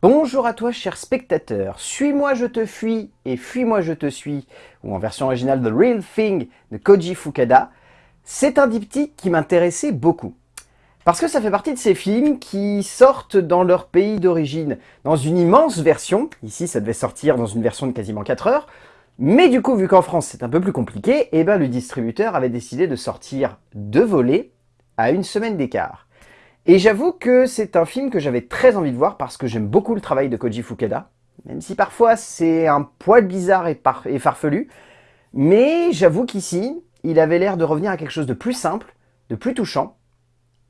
Bonjour à toi cher spectateur, Suis-moi je te fuis et Fuis-moi je te suis, ou en version originale The Real Thing de Koji Fukada, c'est un diptyque qui m'intéressait beaucoup. Parce que ça fait partie de ces films qui sortent dans leur pays d'origine, dans une immense version, ici ça devait sortir dans une version de quasiment 4 heures, mais du coup vu qu'en France c'est un peu plus compliqué, et eh ben le distributeur avait décidé de sortir deux volets à une semaine d'écart. Et j'avoue que c'est un film que j'avais très envie de voir parce que j'aime beaucoup le travail de Koji Fukada, même si parfois c'est un poil bizarre et, et farfelu, mais j'avoue qu'ici, il avait l'air de revenir à quelque chose de plus simple, de plus touchant,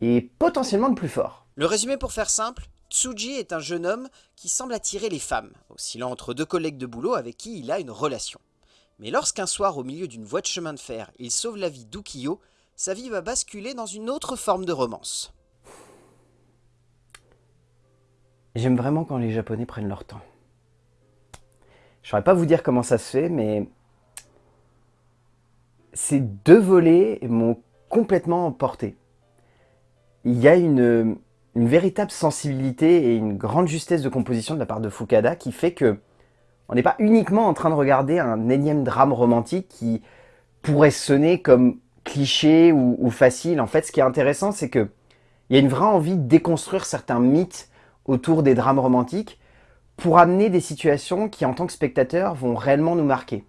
et potentiellement de plus fort. Le résumé pour faire simple, Tsuji est un jeune homme qui semble attirer les femmes, oscillant entre deux collègues de boulot avec qui il a une relation. Mais lorsqu'un soir, au milieu d'une voie de chemin de fer, il sauve la vie d'Ukiyo, sa vie va basculer dans une autre forme de romance. J'aime vraiment quand les Japonais prennent leur temps. Je saurais pas vous dire comment ça se fait, mais ces deux volets m'ont complètement emporté. Il y a une, véritable sensibilité et une grande justesse de composition de la part de Fukada qui fait que on n'est pas uniquement en train de regarder un énième drame romantique qui pourrait sonner comme cliché ou, ou facile. En fait, ce qui est intéressant, c'est que il y a une vraie envie de déconstruire certains mythes autour des drames romantiques pour amener des situations qui, en tant que spectateur, vont réellement nous marquer.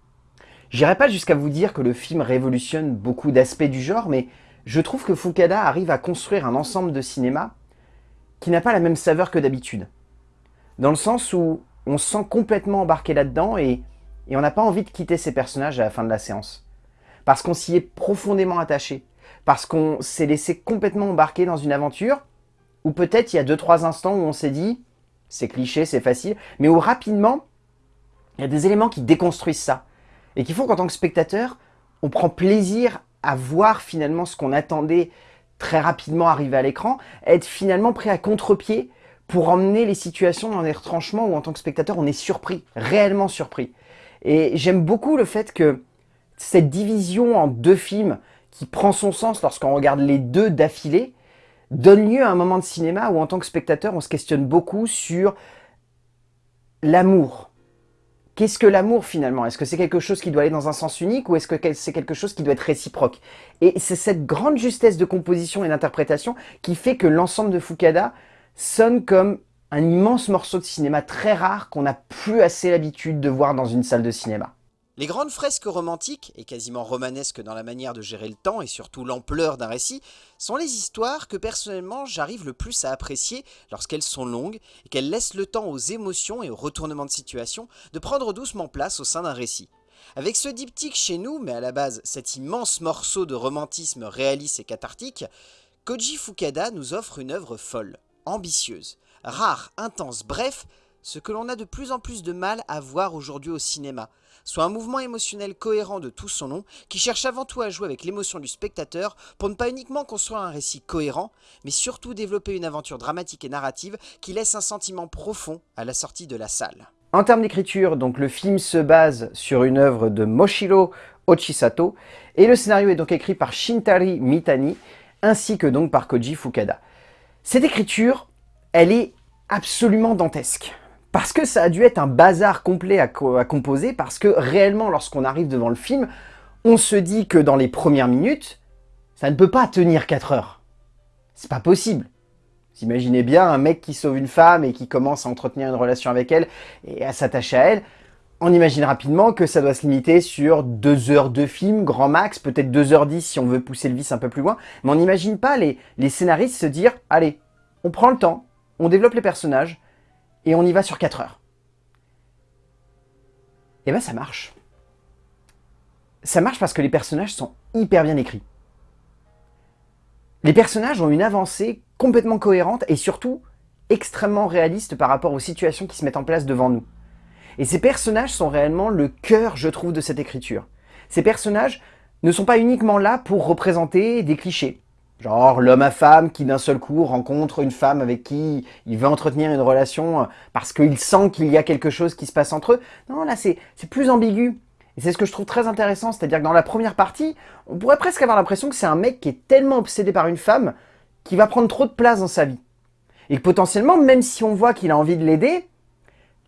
J'irai pas jusqu'à vous dire que le film révolutionne beaucoup d'aspects du genre, mais je trouve que Fukada arrive à construire un ensemble de cinéma qui n'a pas la même saveur que d'habitude. Dans le sens où on se sent complètement embarqué là-dedans et, et on n'a pas envie de quitter ces personnages à la fin de la séance. Parce qu'on s'y est profondément attaché. Parce qu'on s'est laissé complètement embarquer dans une aventure ou peut-être il y a deux trois instants où on s'est dit, c'est cliché, c'est facile, mais où rapidement, il y a des éléments qui déconstruisent ça. Et qui font qu'en tant que spectateur, on prend plaisir à voir finalement ce qu'on attendait très rapidement arriver à l'écran, être finalement prêt à contre-pied pour emmener les situations dans des retranchements où en tant que spectateur, on est surpris, réellement surpris. Et j'aime beaucoup le fait que cette division en deux films qui prend son sens lorsqu'on regarde les deux d'affilée, donne lieu à un moment de cinéma où en tant que spectateur, on se questionne beaucoup sur l'amour. Qu'est-ce que l'amour finalement? Est-ce que c'est quelque chose qui doit aller dans un sens unique ou est-ce que c'est quelque chose qui doit être réciproque? Et c'est cette grande justesse de composition et d'interprétation qui fait que l'ensemble de Fukada sonne comme un immense morceau de cinéma très rare qu'on n'a plus assez l'habitude de voir dans une salle de cinéma. Les grandes fresques romantiques, et quasiment romanesques dans la manière de gérer le temps et surtout l'ampleur d'un récit, sont les histoires que personnellement j'arrive le plus à apprécier lorsqu'elles sont longues et qu'elles laissent le temps aux émotions et aux retournements de situation de prendre doucement place au sein d'un récit. Avec ce diptyque chez nous, mais à la base cet immense morceau de romantisme réaliste et cathartique, Koji Fukada nous offre une œuvre folle, ambitieuse, rare, intense, bref, ce que l'on a de plus en plus de mal à voir aujourd'hui au cinéma, soit un mouvement émotionnel cohérent de tout son long, qui cherche avant tout à jouer avec l'émotion du spectateur pour ne pas uniquement construire un récit cohérent, mais surtout développer une aventure dramatique et narrative qui laisse un sentiment profond à la sortie de la salle. En termes d'écriture, donc le film se base sur une œuvre de Moshiro Ochisato, et le scénario est donc écrit par Shintari Mitani, ainsi que donc par Koji Fukada. Cette écriture, elle est absolument dantesque. Parce que ça a dû être un bazar complet à, composer, parce que réellement, lorsqu'on arrive devant le film, on se dit que dans les premières minutes, ça ne peut pas tenir 4 heures. C'est pas possible. Vous imaginez bien un mec qui sauve une femme et qui commence à entretenir une relation avec elle et à s'attacher à elle. On imagine rapidement que ça doit se limiter sur 2 heures de film, grand max, peut-être 2h10 si on veut pousser le vice un peu plus loin. Mais on n'imagine pas les, les scénaristes se dire « Allez, on prend le temps, on développe les personnages, et on y va sur 4 heures. Et ben ça marche. Ça marche parce que les personnages sont hyper bien écrits. Les personnages ont une avancée complètement cohérente et surtout extrêmement réaliste par rapport aux situations qui se mettent en place devant nous. Et ces personnages sont réellement le cœur, je trouve, de cette écriture. Ces personnages ne sont pas uniquement là pour représenter des clichés. Genre l'homme à femme qui d'un seul coup rencontre une femme avec qui il veut entretenir une relation euh, parce qu'il sent qu'il y a quelque chose qui se passe entre eux. Non, là c'est plus ambigu. Et c'est ce que je trouve très intéressant, c'est-à-dire que dans la première partie, on pourrait presque avoir l'impression que c'est un mec qui est tellement obsédé par une femme qu'il va prendre trop de place dans sa vie. Et que potentiellement, même si on voit qu'il a envie de l'aider,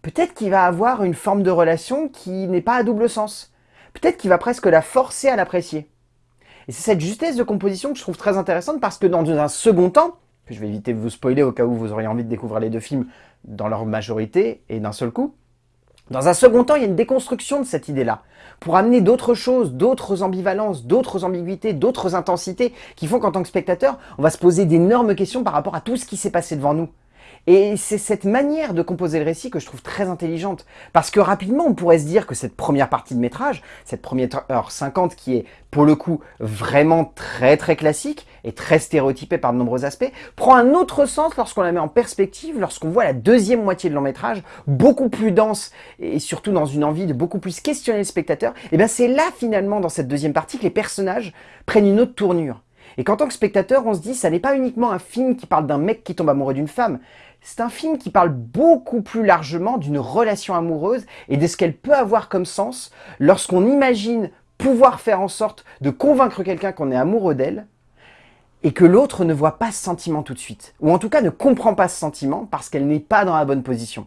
peut-être qu'il va avoir une forme de relation qui n'est pas à double sens. Peut-être qu'il va presque la forcer à l'apprécier. Et c'est cette justesse de composition que je trouve très intéressante parce que dans un second temps, je vais éviter de vous spoiler au cas où vous auriez envie de découvrir les deux films dans leur majorité et d'un seul coup, dans un second temps, il y a une déconstruction de cette idée-là, pour amener d'autres choses, d'autres ambivalences, d'autres ambiguïtés, d'autres intensités, qui font qu'en tant que spectateur, on va se poser d'énormes questions par rapport à tout ce qui s'est passé devant nous. Et c'est cette manière de composer le récit que je trouve très intelligente. Parce que rapidement, on pourrait se dire que cette première partie de métrage, cette première heure 50 qui est pour le coup vraiment très très classique et très stéréotypée par de nombreux aspects, prend un autre sens lorsqu'on la met en perspective, lorsqu'on voit la deuxième moitié de long métrage, beaucoup plus dense et surtout dans une envie de beaucoup plus questionner le spectateur. Et bien c'est là finalement dans cette deuxième partie que les personnages prennent une autre tournure. Et qu'en tant que spectateur, on se dit, ça n'est pas uniquement un film qui parle d'un mec qui tombe amoureux d'une femme, c'est un film qui parle beaucoup plus largement d'une relation amoureuse et de ce qu'elle peut avoir comme sens lorsqu'on imagine pouvoir faire en sorte de convaincre quelqu'un qu'on est amoureux d'elle et que l'autre ne voit pas ce sentiment tout de suite, ou en tout cas ne comprend pas ce sentiment parce qu'elle n'est pas dans la bonne position.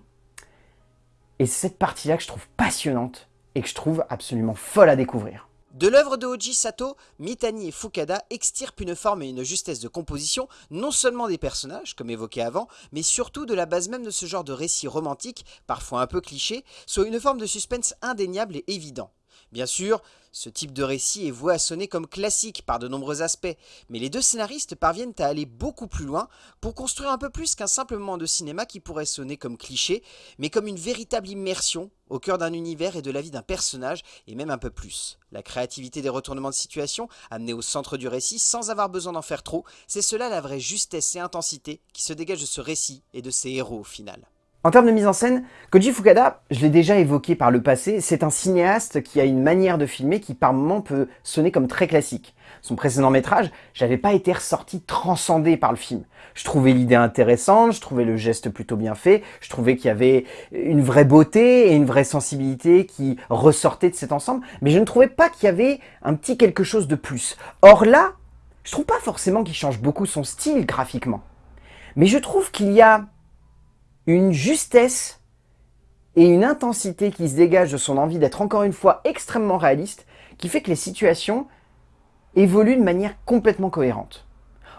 Et c'est cette partie-là que je trouve passionnante et que je trouve absolument folle à découvrir. De l'œuvre de Oji Sato, Mitani et Fukada extirpent une forme et une justesse de composition, non seulement des personnages, comme évoqué avant, mais surtout de la base même de ce genre de récit romantique, parfois un peu cliché, soit une forme de suspense indéniable et évident. Bien sûr, ce type de récit est voué à sonner comme classique par de nombreux aspects, mais les deux scénaristes parviennent à aller beaucoup plus loin pour construire un peu plus qu'un simple moment de cinéma qui pourrait sonner comme cliché, mais comme une véritable immersion au cœur d'un univers et de la vie d'un personnage, et même un peu plus. La créativité des retournements de situation, amenés au centre du récit sans avoir besoin d'en faire trop, c'est cela la vraie justesse et intensité qui se dégage de ce récit et de ses héros au final. En termes de mise en scène, Koji Fukada, je l'ai déjà évoqué par le passé, c'est un cinéaste qui a une manière de filmer qui par moments peut sonner comme très classique. Son précédent métrage, j'avais pas été ressorti transcendé par le film. Je trouvais l'idée intéressante, je trouvais le geste plutôt bien fait, je trouvais qu'il y avait une vraie beauté et une vraie sensibilité qui ressortait de cet ensemble, mais je ne trouvais pas qu'il y avait un petit quelque chose de plus. Or là, je trouve pas forcément qu'il change beaucoup son style graphiquement. Mais je trouve qu'il y a une justesse et une intensité qui se dégage de son envie d'être encore une fois extrêmement réaliste, qui fait que les situations évoluent de manière complètement cohérente.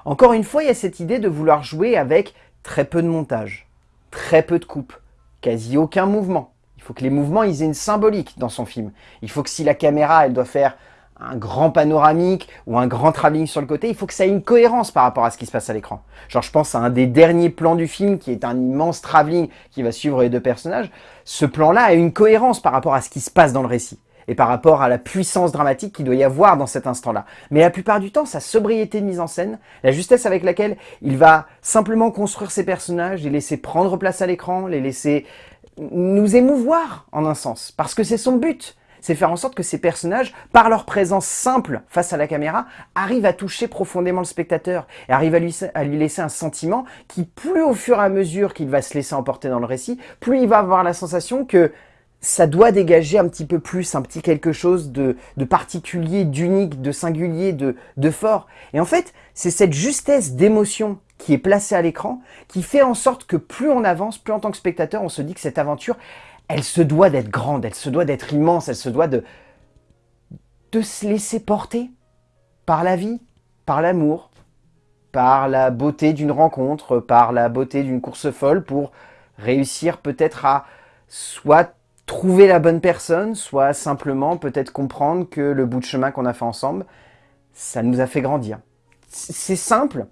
Encore une fois, il y a cette idée de vouloir jouer avec très peu de montage, très peu de coupe, quasi aucun mouvement. Il faut que les mouvements ils aient une symbolique dans son film. Il faut que si la caméra elle doit faire un grand panoramique ou un grand travelling sur le côté, il faut que ça ait une cohérence par rapport à ce qui se passe à l'écran. Genre je pense à un des derniers plans du film qui est un immense travelling qui va suivre les deux personnages. Ce plan-là a une cohérence par rapport à ce qui se passe dans le récit et par rapport à la puissance dramatique qu'il doit y avoir dans cet instant-là. Mais la plupart du temps, sa sobriété de mise en scène, la justesse avec laquelle il va simplement construire ses personnages, les laisser prendre place à l'écran, les laisser nous émouvoir en un sens, parce que c'est son but c'est faire en sorte que ces personnages, par leur présence simple face à la caméra, arrivent à toucher profondément le spectateur et arrivent à lui, laisser un sentiment qui, plus au fur et à mesure qu'il va se laisser emporter dans le récit, plus il va avoir la sensation que ça doit dégager un petit peu plus, un petit quelque chose de, de particulier, d'unique, de singulier, de, de fort. Et en fait, c'est cette justesse d'émotion qui est placée à l'écran qui fait en sorte que plus on avance, plus en tant que spectateur, on se dit que cette aventure, elle se doit d'être grande, elle se doit d'être immense, elle se doit de, se laisser porter par la vie, par l'amour, par la beauté d'une rencontre, par la beauté d'une course folle pour réussir peut-être à soit trouver la bonne personne, soit simplement peut-être comprendre que le bout de chemin qu'on a fait ensemble, ça nous a fait grandir. C'est simple,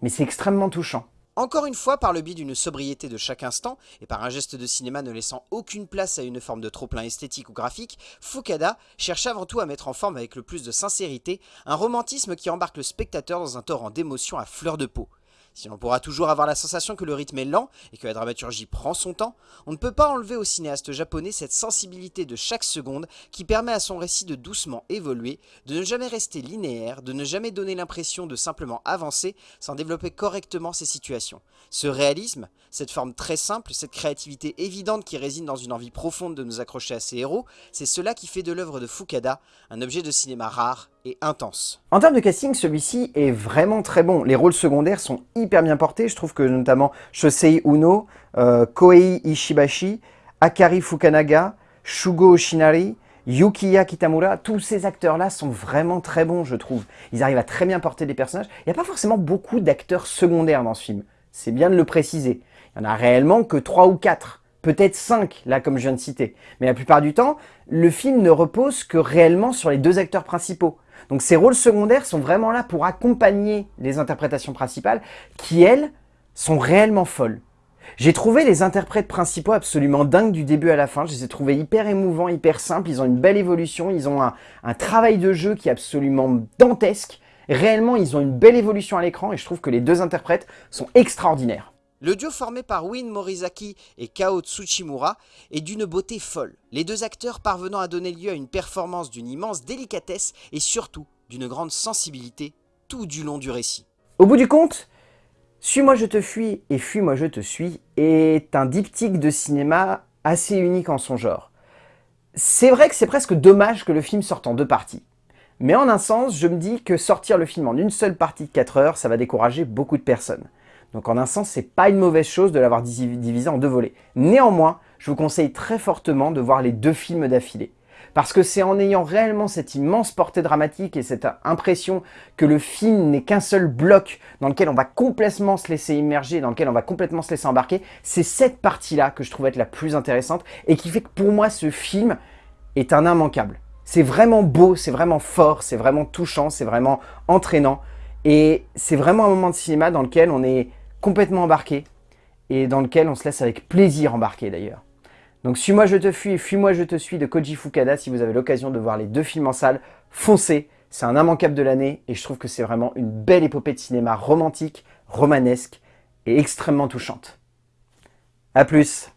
mais c'est extrêmement touchant. Encore une fois, par le biais d'une sobriété de chaque instant, et par un geste de cinéma ne laissant aucune place à une forme de trop-plein esthétique ou graphique, Fukada cherche avant tout à mettre en forme avec le plus de sincérité un romantisme qui embarque le spectateur dans un torrent d'émotions à fleur de peau. Si l'on pourra toujours avoir la sensation que le rythme est lent et que la dramaturgie prend son temps, on ne peut pas enlever au cinéaste japonais cette sensibilité de chaque seconde qui permet à son récit de doucement évoluer, de ne jamais rester linéaire, de ne jamais donner l'impression de simplement avancer sans développer correctement ses situations. Ce réalisme, cette forme très simple, cette créativité évidente qui réside dans une envie profonde de nous accrocher à ses héros, c'est cela qui fait de l'œuvre de Fukada un objet de cinéma rare et intense. En termes de casting, celui-ci est vraiment très bon. Les rôles secondaires sont hyper bien portés. Je trouve que notamment Shosei Uno, euh, Koei Ishibashi, Akari Fukanaga, Shugo Oshinari, Yukiya Kitamura, tous ces acteurs-là sont vraiment très bons, je trouve. Ils arrivent à très bien porter des personnages. Il n'y a pas forcément beaucoup d'acteurs secondaires dans ce film. C'est bien de le préciser. Il n'y en a réellement que 3 ou 4. Peut-être 5, là, comme je viens de citer. Mais la plupart du temps, le film ne repose que réellement sur les deux acteurs principaux. Donc ces rôles secondaires sont vraiment là pour accompagner les interprétations principales, qui, elles, sont réellement folles. J'ai trouvé les interprètes principaux absolument dingues du début à la fin. Je les ai trouvés hyper émouvants, hyper simples. Ils ont une belle évolution. Ils ont un, travail de jeu qui est absolument dantesque. Réellement, ils ont une belle évolution à l'écran et je trouve que les deux interprètes sont extraordinaires. Le duo formé par Win Morizaki et Kao Tsuchimura est d'une beauté folle, les deux acteurs parvenant à donner lieu à une performance d'une immense délicatesse et surtout d'une grande sensibilité tout du long du récit. Au bout du compte, Suis-moi je te fuis et Fuis-moi je te suis est un diptyque de cinéma assez unique en son genre. C'est vrai que c'est presque dommage que le film sorte en deux parties. Mais en un sens, je me dis que sortir le film en une seule partie de 4 heures, ça va décourager beaucoup de personnes. Donc en un sens, c'est pas une mauvaise chose de l'avoir divisé en deux volets. Néanmoins, je vous conseille très fortement de voir les deux films d'affilée. Parce que c'est en ayant réellement cette immense portée dramatique et cette impression que le film n'est qu'un seul bloc dans lequel on va complètement se laisser immerger, dans lequel on va complètement se laisser embarquer, c'est cette partie-là que je trouve être la plus intéressante et qui fait que pour moi ce film est un immanquable. C'est vraiment beau, c'est vraiment fort, c'est vraiment touchant, c'est vraiment entraînant et c'est vraiment un moment de cinéma dans lequel on est complètement embarqué et dans lequel on se laisse avec plaisir embarquer d'ailleurs. Donc Suis-moi je te fuis et Fuis-moi je te suis de Koji Fukada, si vous avez l'occasion de voir les deux films en salle, foncez, c'est un immanquable de l'année et je trouve que c'est vraiment une belle épopée de cinéma romantique, romanesque et extrêmement touchante. A plus